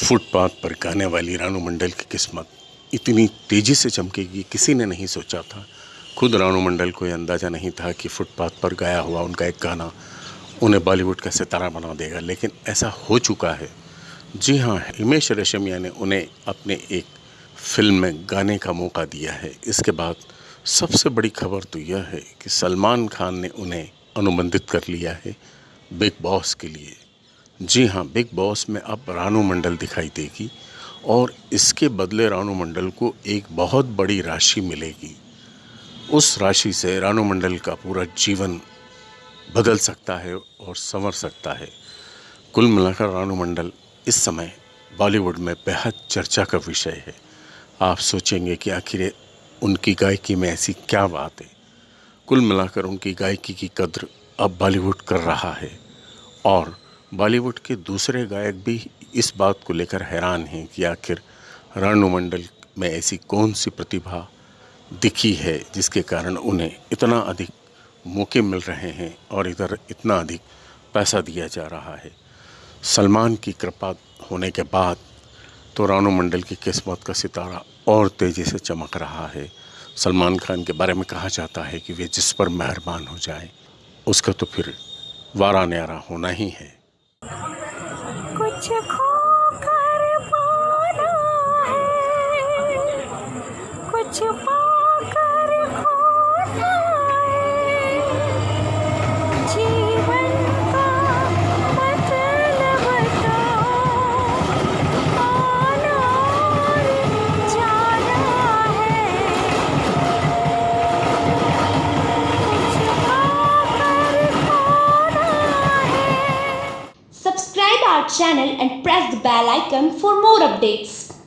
Footpath पर गाने वाली रानू मंडल की किस्मत इतनी तेज़ी से चमकेगी, किसी ने नहीं सोचा था। खुद रानू मंडल को यह अंदाज़ा नहीं था कि फुटपाथ पर गाया हुआ उनका एक गाना उन्हें बॉलीवुड का सितारा बना देगा, लेकिन ऐसा हो चुका है। जी हाँ हिमेश रेशमिया ने उन्हें अपने एक फ़िल्म में गाने का मौका दिया है। इसके बाद सबसे बड़ी खबर तो यह है कि सलमान खान ने उन्हें अनुबंधित कर लिया है बिग बॉस के लिए। जी हाँ बिग बॉस में अब रानू मंडल दिखाई देगी और इसके बदले रानू मंडल को एक बहुत बड़ी राशि मिलेगी। उस राशि से रानू मंडल का पूरा जीवन बदल सकता है और संवर सकता है। कुल मिलाकर रानू मंडल इस समय बॉलीवुड में बेहद चर्चा का विषय है। आप सोचेंगे कि आखिर उनकी गायकी में ऐसी क्या बात है। कुल मिलाकर उनकी गायकी की कद्र अब बॉलीवुड कर रहा है और बॉलीवुड के दूसरे गायक भी इस बात को लेकर हैरान हैं कि आखिर रानू मंडल में ऐसी कौन सी प्रतिभा दिखी है जिसके कारण उन्हें इतना अधिक मौके मिल रहे हैं और इधर इतना अधिक पैसा दिया जा रहा है। सलमान की कृपा होने के बाद तो रानू मंडल की किस्मत का सितारा और तेज़ी से चमक रहा है। सलमान खान के बारे में कहा जाता है कि वे जिस पर मेहरबान हो जाए, उसका तो फिर वारा न्यारा होना ही है। कुछ खोकर पाना है कुछ पाकर Subscribe our channel and press the bell icon for more updates.